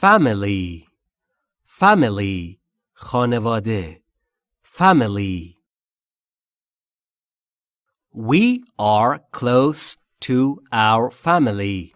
family family خانواده family We are close to our family.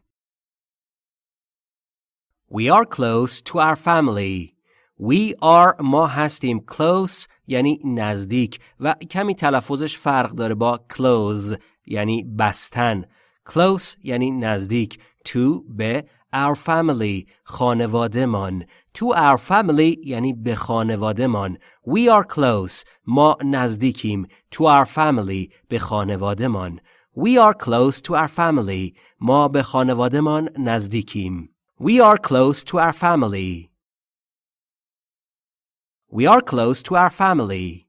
We are close to our family. We are ما هستیم close یعنی نزدیک و کمی تلفظش فرق داره با close یعنی بستن. close یعنی نزدیک to به our family خانوادهمان to our family یعنی به خانوادهمان we are close ما نزدیکیم to our family به خانوادهمان we are close to our family ما به خانوادهمان نزدیکیم we are close to our family we are close to our family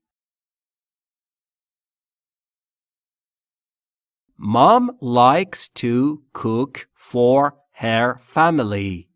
Mom likes to cook for her family.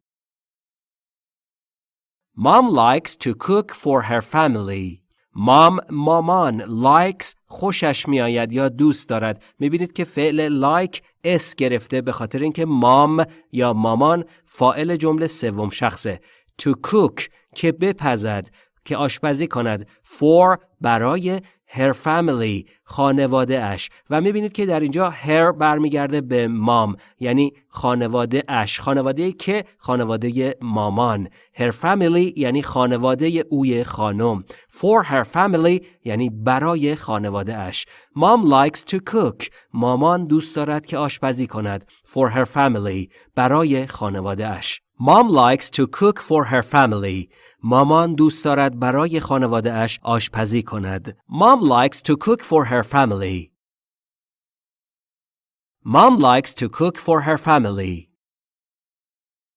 Mom likes to cook for her family. مام مامان likes خوشش میآید یا دوست دارد می‌بینید که فعل like اس گرفته به خاطر اینکه مام یا مامان فائل جمله سوم شخصه to cook که بپزد که آشپزی کند for برای her family خانواده اش و می‌بینید که در اینجا her برمیگرده به مام یعنی خانواده اش خانواده که خانواده مامان. Her family یعنی خانواده اوی خانم. For her family یعنی برای خانواده اش mom likes to cook. مامان دوست دارد که آشپزی کند. For her family برای خانواده اش Mom likes to cook for her family. مامان دوست دارد برای خانواده اش آشپزی کند. Mom likes to cook for her family. Mom likes to cook for her family.